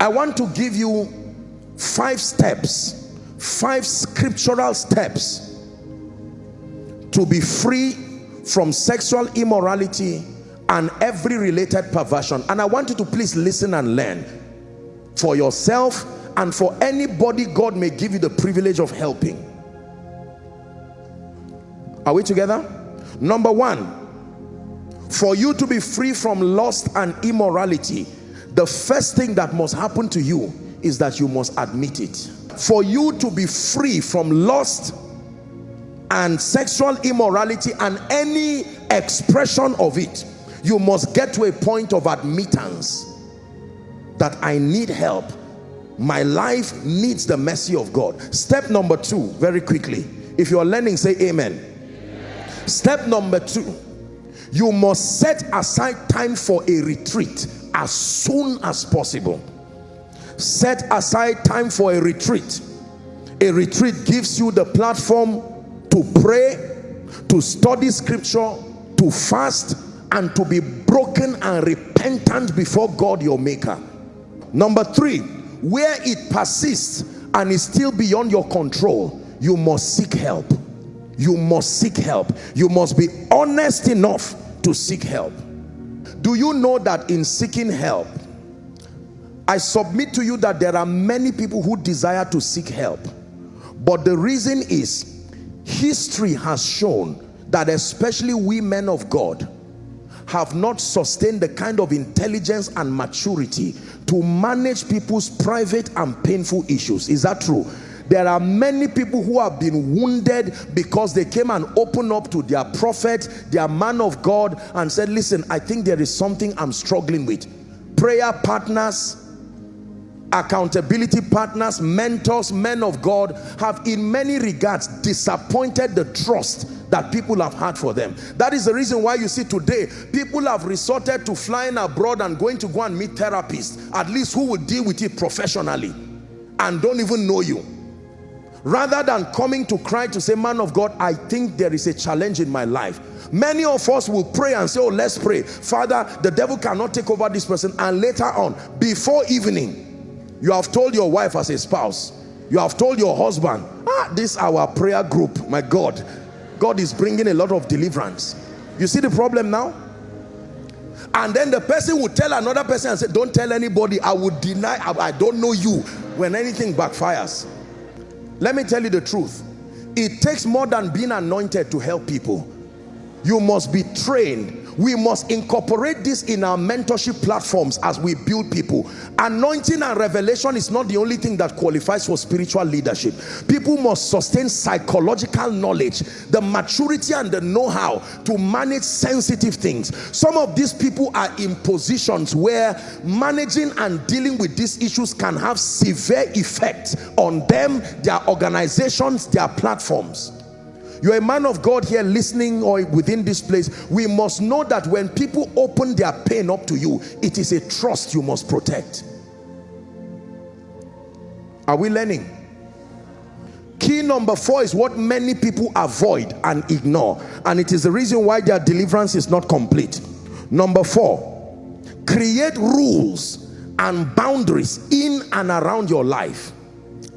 I want to give you five steps, five scriptural steps to be free from sexual immorality and every related perversion. And I want you to please listen and learn for yourself and for anybody God may give you the privilege of helping. Are we together? Number one, for you to be free from lust and immorality, the first thing that must happen to you is that you must admit it. For you to be free from lust and sexual immorality and any expression of it, you must get to a point of admittance that I need help. My life needs the mercy of God. Step number two, very quickly. If you're learning, say amen. amen. Step number two, you must set aside time for a retreat as soon as possible. Set aside time for a retreat. A retreat gives you the platform to pray to study scripture to fast and to be broken and repentant before God your maker. Number three where it persists and is still beyond your control you must seek help. You must seek help. You must be honest enough to seek help do you know that in seeking help I submit to you that there are many people who desire to seek help. But the reason is history has shown that especially we men of God have not sustained the kind of intelligence and maturity to manage people's private and painful issues. Is that true there are many people who have been wounded because they came and opened up to their prophet their man of God and said listen I think there is something I'm struggling with. Prayer partners accountability partners mentors men of God have in many regards disappointed the trust that people have had for them. That is the reason why you see today people have resorted to flying abroad and going to go and meet therapists at least who will deal with it professionally and don't even know you rather than coming to cry to say man of God I think there is a challenge in my life many of us will pray and say oh let's pray father the devil cannot take over this person and later on before evening you have told your wife as a spouse. You have told your husband, ah, this our prayer group. My God, God is bringing a lot of deliverance. You see the problem now? And then the person would tell another person and say, don't tell anybody. I would deny, I don't know you when anything backfires. Let me tell you the truth. It takes more than being anointed to help people. You must be trained we must incorporate this in our mentorship platforms as we build people. Anointing and revelation is not the only thing that qualifies for spiritual leadership. People must sustain psychological knowledge the maturity and the know-how to manage sensitive things. Some of these people are in positions where managing and dealing with these issues can have severe effects on them their organizations their platforms you're a man of God here listening or within this place. We must know that when people open their pain up to you, it is a trust you must protect. Are we learning? Key number four is what many people avoid and ignore. And it is the reason why their deliverance is not complete. Number four, create rules and boundaries in and around your life.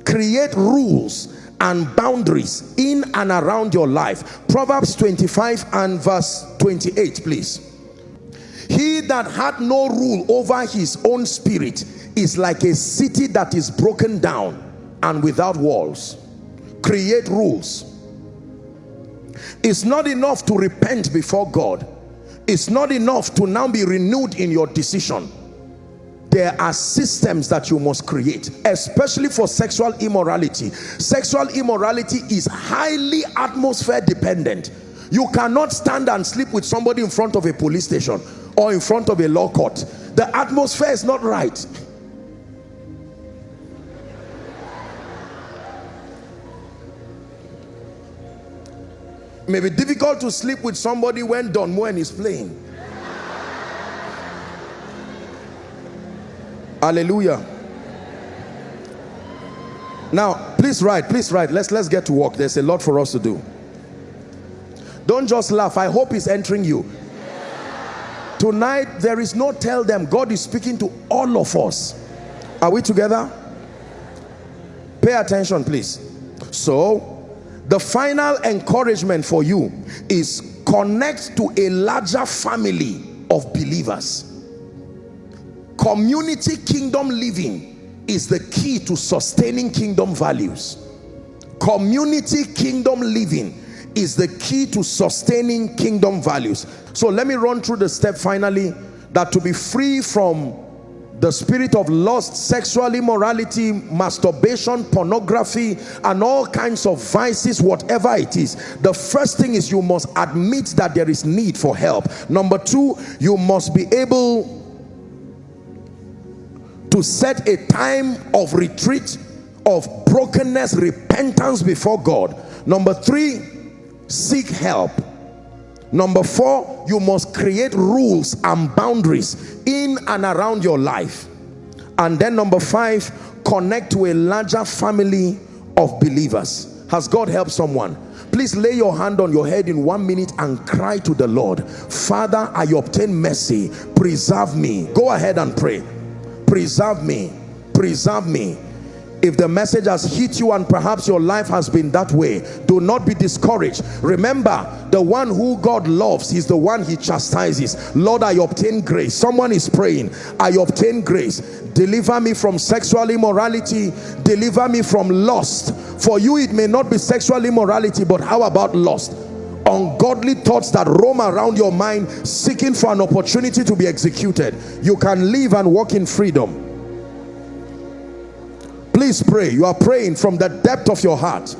Create rules and boundaries in and around your life. Proverbs 25 and verse 28 please. He that had no rule over his own spirit is like a city that is broken down and without walls. Create rules. It's not enough to repent before god. It's not enough to now be renewed in your decision there are systems that you must create especially for sexual immorality. Sexual immorality is highly atmosphere dependent. You cannot stand and sleep with somebody in front of a police station or in front of a law court. The atmosphere is not right. It may be difficult to sleep with somebody when Don Moen is playing hallelujah. Now please write please write. Let's let's get to work. There's a lot for us to do. Don't just laugh. I hope it's entering you. Tonight there is no tell them. God is speaking to all of us. Are we together? Pay attention please. So the final encouragement for you is connect to a larger family of believers community kingdom living is the key to sustaining kingdom values community kingdom living is the key to sustaining kingdom values so let me run through the step finally that to be free from the spirit of lust, sexual immorality, masturbation, pornography, and all kinds of vices, whatever it is. The first thing is you must admit that there is need for help. Number two, you must be able to set a time of retreat, of brokenness, repentance before God. Number three, seek help Number four, you must create rules and boundaries in and around your life. And then number five, connect to a larger family of believers. Has God helped someone? Please lay your hand on your head in one minute and cry to the Lord. Father, I obtain mercy. Preserve me. Go ahead and pray. Preserve me. Preserve me. If the message has hit you and perhaps your life has been that way do not be discouraged. Remember the one who God loves is the one he chastises. Lord I obtain grace. Someone is praying I obtain grace. Deliver me from sexual immorality. Deliver me from lust. For you it may not be sexual immorality but how about lust ungodly thoughts that roam around your mind seeking for an opportunity to be executed. You can live and walk in freedom. Please pray. You are praying from the depth of your heart.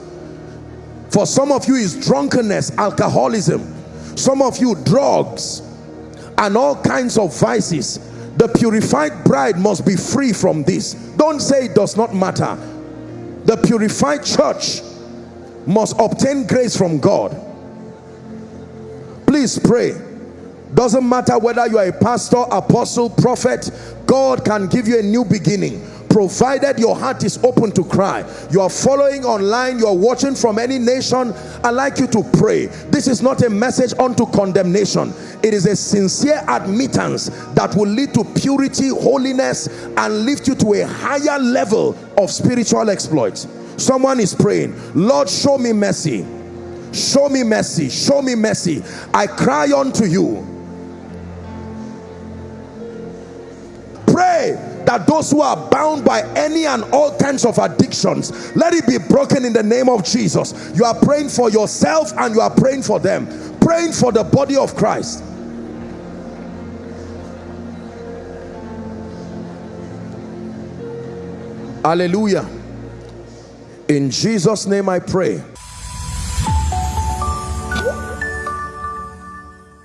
For some of you is drunkenness alcoholism. Some of you drugs and all kinds of vices. The purified bride must be free from this. Don't say it does not matter. The purified church must obtain grace from God please pray. Doesn't matter whether you are a pastor apostle prophet God can give you a new beginning. Provided your heart is open to cry. You are following online you are watching from any nation i like you to pray. This is not a message unto condemnation. It is a sincere admittance that will lead to purity holiness and lift you to a higher level of spiritual exploits. Someone is praying lord show me mercy show me mercy. Show me mercy. I cry unto you. Pray that those who are bound by any and all kinds of addictions let it be broken in the name of Jesus. You are praying for yourself and you are praying for them. Praying for the body of Christ. Hallelujah. In Jesus name I pray